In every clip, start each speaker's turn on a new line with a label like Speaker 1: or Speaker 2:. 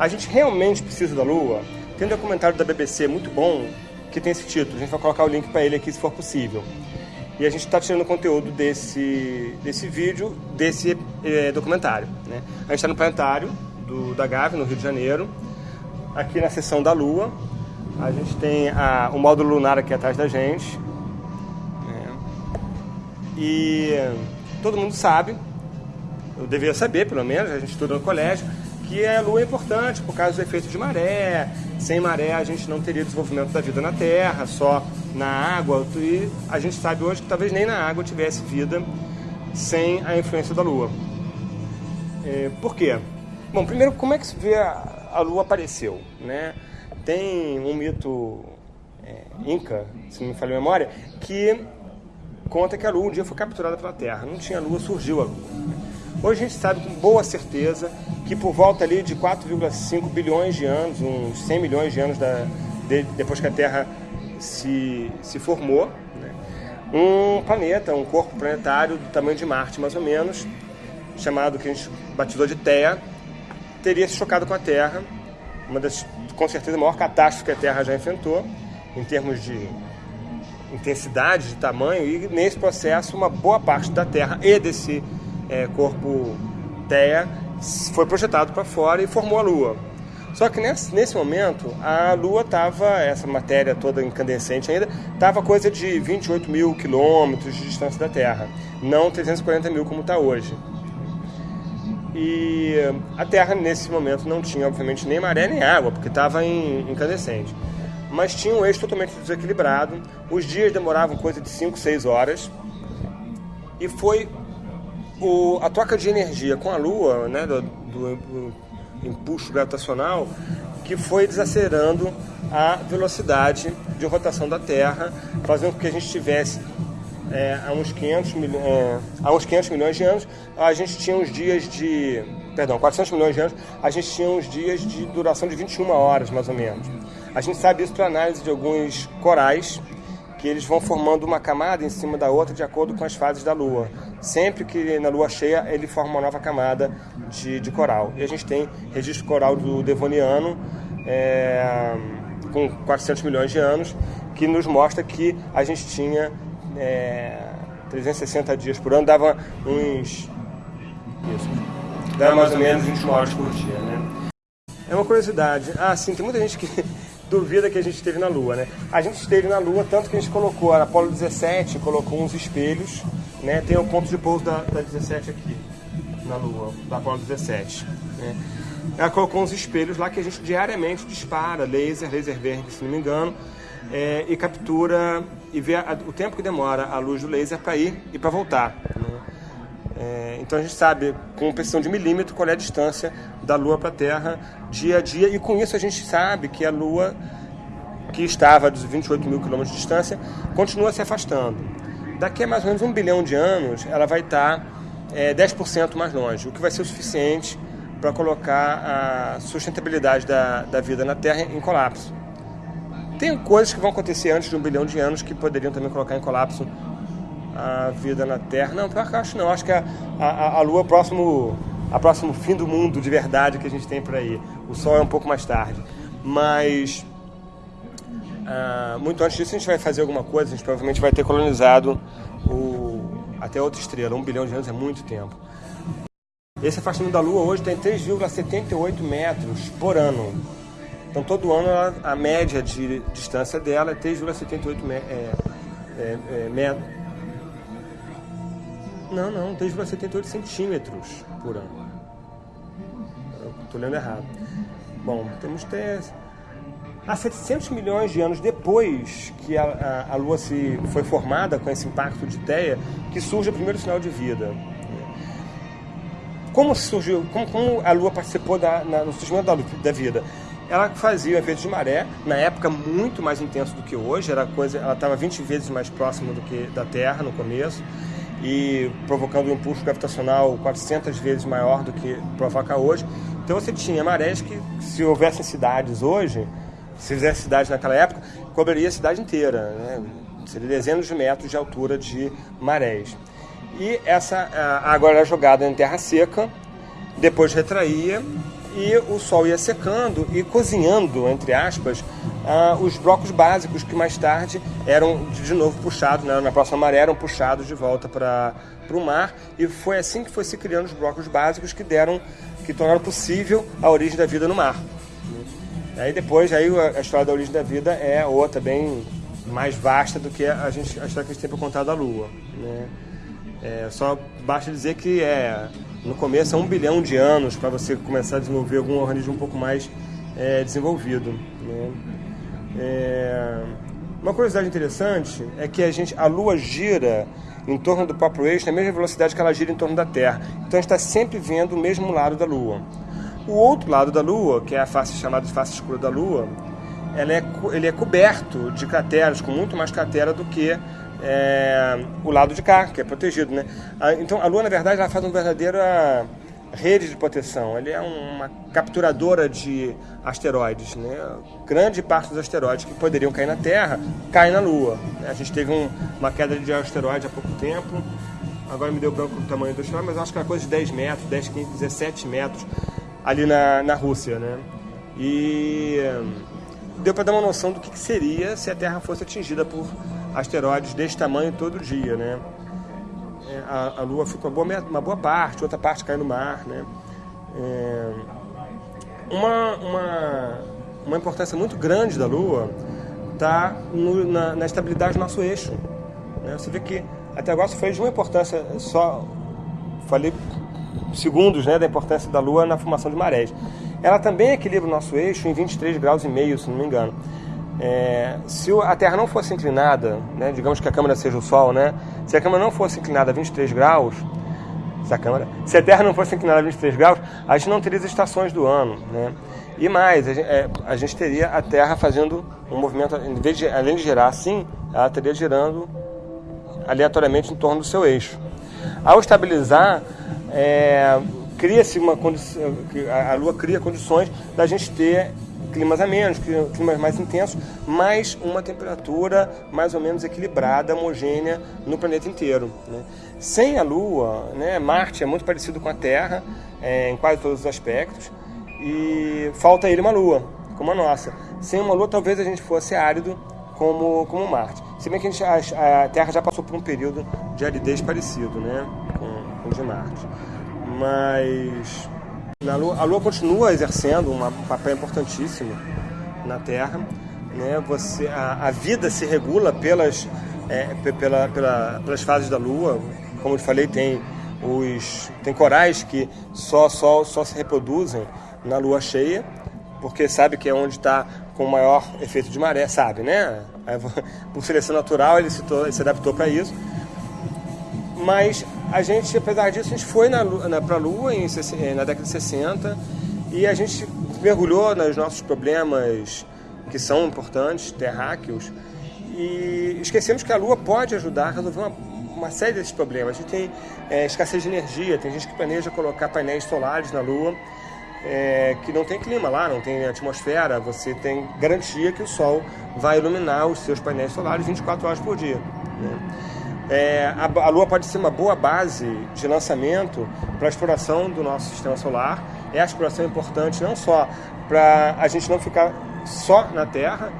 Speaker 1: A gente realmente precisa da Lua? Tem um documentário da BBC muito bom que tem esse título. A gente vai colocar o link para ele aqui se for possível. E a gente está tirando conteúdo desse, desse vídeo, desse é, documentário. Né? A gente está no planetário do, da Gave, no Rio de Janeiro, aqui na seção da Lua. A gente tem a, o módulo lunar aqui atrás da gente. Né? E todo mundo sabe, eu devia saber pelo menos, a gente estuda no colégio, que a Lua é importante por causa do efeito de maré. Sem maré a gente não teria desenvolvimento da vida na Terra, só na água. E a gente sabe hoje que talvez nem na água tivesse vida sem a influência da Lua. É, por quê? Bom, primeiro, como é que se vê a, a Lua apareceu? Né? Tem um mito é, inca, se não me falha a memória, que conta que a Lua um dia foi capturada pela Terra. Não tinha Lua, surgiu a Lua. Hoje a gente sabe com boa certeza que por volta ali de 4,5 bilhões de anos, uns 100 milhões de anos da, de, depois que a Terra se, se formou, né, um planeta, um corpo planetário do tamanho de Marte mais ou menos, chamado que a gente batizou de Theia, teria se chocado com a Terra, uma das, com certeza, maior catástrofe que a Terra já enfrentou, em termos de intensidade, de tamanho, e nesse processo uma boa parte da Terra e desse é, corpo Theia foi projetado para fora e formou a Lua. Só que nesse, nesse momento a Lua estava, essa matéria toda incandescente ainda, estava coisa de 28 mil quilômetros de distância da Terra, não 340 mil como está hoje. E a Terra nesse momento não tinha, obviamente, nem maré nem água, porque estava incandescente. Mas tinha um eixo totalmente desequilibrado, os dias demoravam coisa de 5, 6 horas, e foi o, a troca de energia com a Lua, né, do, do, do impulso gravitacional, que foi desacelerando a velocidade de rotação da Terra, fazendo com que a gente tivesse é, há, uns 500 milhões, é, há uns 500 milhões de anos, a gente tinha uns dias de. Perdão, 400 milhões de anos, a gente tinha uns dias de duração de 21 horas, mais ou menos. A gente sabe isso para análise de alguns corais, que eles vão formando uma camada em cima da outra de acordo com as fases da Lua. Sempre que na Lua cheia ele forma uma nova camada de, de coral. E a gente tem registro coral do Devoniano é, com 400 milhões de anos, que nos mostra que a gente tinha é, 360 dias por ano, dava uns. Isso. Dava mais ou menos 21 horas por dia, né? É uma curiosidade. Ah, sim, tem muita gente que duvida que a gente esteve na Lua, né? A gente esteve na Lua, tanto que a gente colocou, a Apollo 17 colocou uns espelhos, né? Tem o ponto de pouso da, da 17 aqui, na Lua, da Apollo 17, né? Ela colocou uns espelhos lá que a gente diariamente dispara, laser, laser verde, se não me engano, é, e captura e vê a, o tempo que demora a luz do laser para ir e para voltar. Né? É, então a gente sabe, com precisão de milímetro, qual é a distância da Lua para a Terra dia a dia, e com isso a gente sabe que a Lua, que estava a 28 mil quilômetros de distância, continua se afastando. Daqui a mais ou menos um bilhão de anos, ela vai estar é, 10% mais longe, o que vai ser o suficiente para colocar a sustentabilidade da, da vida na Terra em colapso. Tem coisas que vão acontecer antes de um bilhão de anos que poderiam também colocar em colapso a vida na Terra. Não, pior que acho não. Acho que a, a, a Lua é o próximo, a próximo fim do mundo de verdade que a gente tem por aí. O Sol é um pouco mais tarde. Mas uh, muito antes disso a gente vai fazer alguma coisa. A gente provavelmente vai ter colonizado o, até outra estrela. Um bilhão de anos é muito tempo. Esse afastamento da Lua hoje tem 3,78 metros por ano. Então todo ano a média de distância dela é 3,78 é, é, é, não, não, 3,78 centímetros por ano. Estou lendo errado. Bom, temos até há 700 milhões de anos depois que a, a, a, Lua se foi formada com esse impacto de Teia, que surge o primeiro sinal de vida. Como surgiu, como, como a Lua participou da, na, no surgimento da, da vida? Ela fazia o efeito de maré, na época muito mais intenso do que hoje, era coisa, ela estava 20 vezes mais próxima do que da Terra no começo e provocando um impulso gravitacional 400 vezes maior do que provoca hoje. Então você tinha marés que, se houvessem cidades hoje, se fizesse cidade naquela época, cobriria a cidade inteira, né? seria dezenas de metros de altura de marés. E essa água era jogada em terra seca, depois retraía e o Sol ia secando e cozinhando, entre aspas, uh, os blocos básicos que mais tarde eram de novo puxados, né, na próxima maré eram puxados de volta para o mar e foi assim que foi se criando os blocos básicos que deram, que tornaram possível a origem da vida no mar. Aí depois aí a história da origem da vida é outra bem mais vasta do que a, gente, a história que a gente tem para contar da Lua. Né? É, só basta dizer que é no começo é um bilhão de anos para você começar a desenvolver algum organismo um pouco mais é, desenvolvido. Né? É, uma curiosidade interessante é que a, gente, a Lua gira em torno do próprio eixo na mesma velocidade que ela gira em torno da Terra. Então a gente está sempre vendo o mesmo lado da Lua. O outro lado da Lua, que é a face chamada de face escura da Lua, ela é, ele é coberto de crateras, com muito mais cratera do que é, o lado de cá, que é protegido. Né? Então a Lua, na verdade, ela faz uma verdadeira rede de proteção. Ele é uma capturadora de asteroides. Né? Grande parte dos asteroides que poderiam cair na Terra caem na Lua. A gente teve um, uma queda de asteroide há pouco tempo. Agora me deu branco o tamanho do asteroide, mas acho que era coisa de 10 metros, 10, 15, 17 metros ali na, na Rússia. Né? E deu para dar uma noção do que, que seria se a Terra fosse atingida por asteroides desse tamanho todo dia, né? É, a, a Lua fica uma boa, uma boa parte, outra parte cai no mar, né? É, uma, uma, uma importância muito grande da Lua está na, na, estabilidade do nosso eixo. Né? Você vê que até agora foi de uma importância só, falei segundos né, da importância da Lua na formação de marés. Ela também equilibra o nosso eixo em 23 graus e meio, se não me engano. É, se a Terra não fosse inclinada, né, digamos que a câmera seja o Sol, né, se a câmera não fosse inclinada a 23 graus, se a, câmera, se a Terra não fosse inclinada a 23 graus, a gente não teria as estações do ano. Né? E mais, a gente, é, a gente teria a Terra fazendo um movimento, de, além de girar assim, ela teria girando aleatoriamente em torno do seu eixo. Ao estabilizar, é, cria-se uma condição, a Lua cria condições da gente ter climas amenos, climas mais intensos, mas uma temperatura mais ou menos equilibrada, homogênea no planeta inteiro. Né? Sem a Lua, né, Marte é muito parecido com a Terra é, em quase todos os aspectos e falta ele uma Lua, como a nossa. Sem uma Lua, talvez a gente fosse árido como, como Marte. Se bem que a, gente, a, a Terra já passou por um período de aridez parecido né, com, com o de Marte. Mas a Lua, a Lua continua exercendo um papel importantíssimo na Terra. Né? Você, a, a vida se regula pelas, é, pela, pela, pelas fases da Lua. Como eu falei, tem, os, tem corais que só, só, só se reproduzem na Lua cheia, porque sabe que é onde está com maior efeito de maré, sabe, né? Por seleção natural ele se, ele se adaptou para isso. Mas a gente, apesar disso, a gente foi na, na, para a Lua em, na década de 60 e a gente mergulhou nos nossos problemas que são importantes, terráqueos, e esquecemos que a Lua pode ajudar a resolver uma, uma série desses problemas. A gente tem é, escassez de energia, tem gente que planeja colocar painéis solares na Lua, é, que não tem clima lá, não tem atmosfera, você tem garantia que o Sol vai iluminar os seus painéis solares 24 horas por dia. Né? É, a, a, Lua pode ser uma boa base de lançamento para a exploração do nosso sistema solar. É a exploração importante não só para a gente não ficar só na Terra,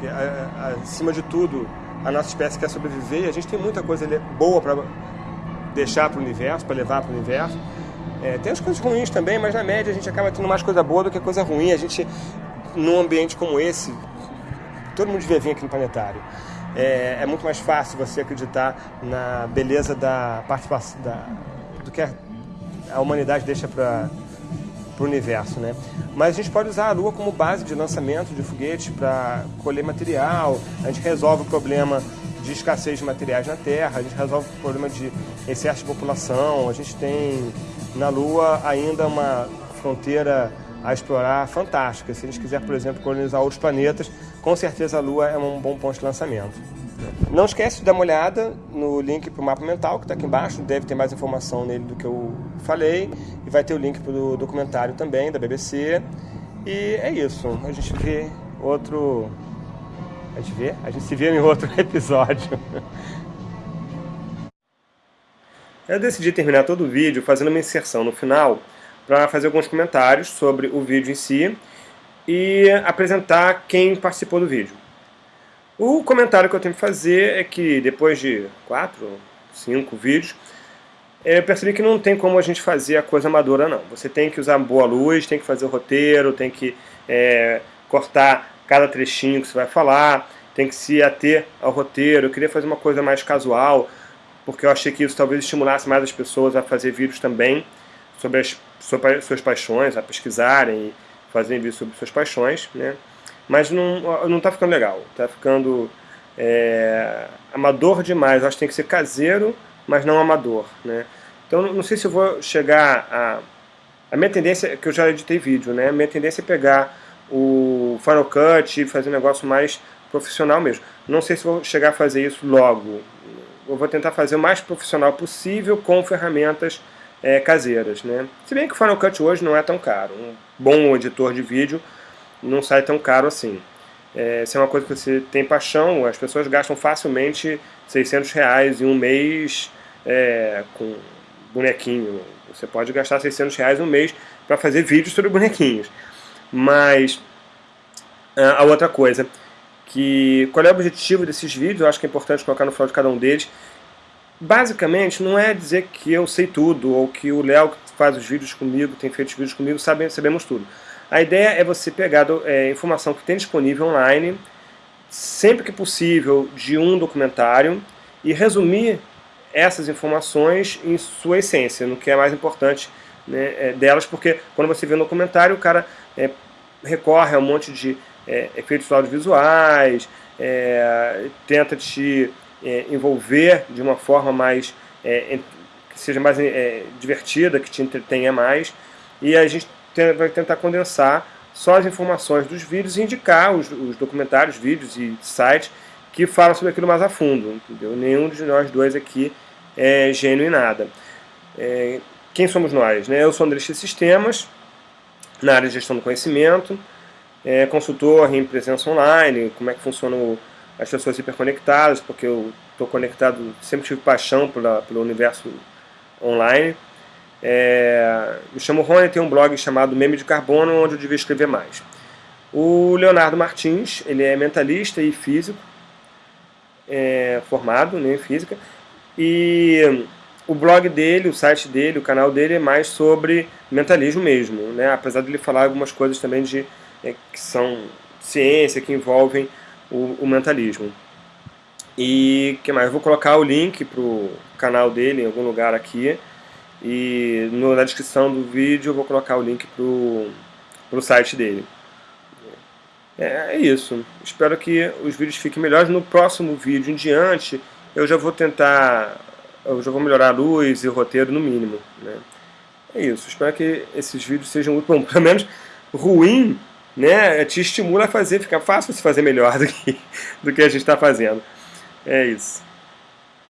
Speaker 1: que, a, acima de tudo a nossa espécie quer sobreviver e a gente tem muita coisa boa para deixar para o universo, para levar para o universo. É, tem as coisas ruins também, mas na média a gente acaba tendo mais coisa boa do que coisa ruim. A gente, num ambiente como esse, todo mundo devia vir aqui no planetário é, é, muito mais fácil você acreditar na beleza da participação da, do que a, humanidade deixa para o universo, né? Mas a gente pode usar a Lua como base de lançamento de foguetes para colher material. A gente resolve o problema de escassez de materiais na Terra. A gente resolve o problema de excesso de população. A gente tem na Lua ainda uma fronteira a explorar fantástica. Se a gente quiser, por exemplo, colonizar outros planetas, com certeza a Lua é um bom ponto de lançamento. Não esquece de dar uma olhada no link para o mapa mental, que está aqui embaixo, deve ter mais informação nele do que eu falei, e vai ter o link para o documentário também, da BBC. E é isso, a gente vê outro... A gente vê? A gente se vê em outro episódio. Eu decidi terminar todo o vídeo fazendo uma inserção no final para fazer alguns comentários sobre o vídeo em si e apresentar quem participou do vídeo. O comentário que eu tenho que fazer é que depois de quatro, cinco vídeos, eu percebi que não tem como a gente fazer a coisa amadora não. Você tem que usar boa luz, tem que fazer o roteiro, tem que é, cortar cada trechinho que você vai falar, tem que se ater ao roteiro. Eu queria fazer uma coisa mais casual, porque eu achei que isso talvez estimulasse mais as pessoas a fazer vídeos também sobre as sobre suas paixões, a pesquisarem fazerem vídeos sobre suas paixões, né? Mas não, não tá ficando legal, tá ficando é, amador demais, eu acho que tem que ser caseiro, mas não amador, né? Então não sei se eu vou chegar a... A minha tendência, que eu já editei vídeo, né? A minha tendência é pegar o Final Cut e fazer um negócio mais profissional mesmo. Não sei se vou chegar a fazer isso logo. Eu vou tentar fazer o mais profissional possível com ferramentas é, caseiras. Né? Se bem que o Final Cut hoje não é tão caro. Um bom editor de vídeo não sai tão caro assim. É, se é uma coisa que você tem paixão, as pessoas gastam facilmente 600 reais em um mês é, com bonequinho. Você pode gastar 600 reais um mês para fazer vídeos sobre bonequinhos. Mas a outra coisa, que qual é o objetivo desses vídeos, eu acho que é importante colocar no final de cada um deles. Basicamente, não é dizer que eu sei tudo, ou que o Léo que faz os vídeos comigo, tem feito os vídeos comigo, sabe, sabemos tudo. A ideia é você pegar é, informação que tem disponível online, sempre que possível, de um documentário, e resumir essas informações em sua essência, no que é mais importante né, é, delas, porque quando você vê um documentário, o cara é, recorre a um monte de é, efeitos audiovisuais, é, tenta te é, envolver de uma forma mais é, que seja mais é, divertida, que te entretenha mais, e a gente vai tentar condensar só as informações dos vídeos e indicar os, os documentários, vídeos e sites que falam sobre aquilo mais a fundo, entendeu? Nenhum de nós dois aqui é gênio em nada. É, quem somos nós? Né? Eu sou André Sistemas, na área de gestão do conhecimento, é, consultor em presença online, como é que funcionam as pessoas hiperconectadas, porque eu estou conectado, sempre tive paixão pela, pelo universo online. É, me chamo Rony, tenho um blog chamado Meme de Carbono, onde eu devia escrever mais. O Leonardo Martins, ele é mentalista e físico, é, formado né, em física, e o blog dele, o site dele, o canal dele é mais sobre mentalismo mesmo, né? apesar de ele falar algumas coisas também de, é, que são ciência, que envolvem o, o mentalismo. E que mais? Vou colocar o link para o canal dele em algum lugar aqui. E no, na descrição do vídeo eu vou colocar o link para o site dele. É, é, isso. Espero que os vídeos fiquem melhores. No próximo vídeo em diante eu já vou tentar eu já vou melhorar a luz e o roteiro no mínimo. Né? É isso, espero que esses vídeos sejam muito bom, pelo menos ruim, né, te estimula a fazer, fica fácil se fazer melhor do que, do que a gente está fazendo. É isso.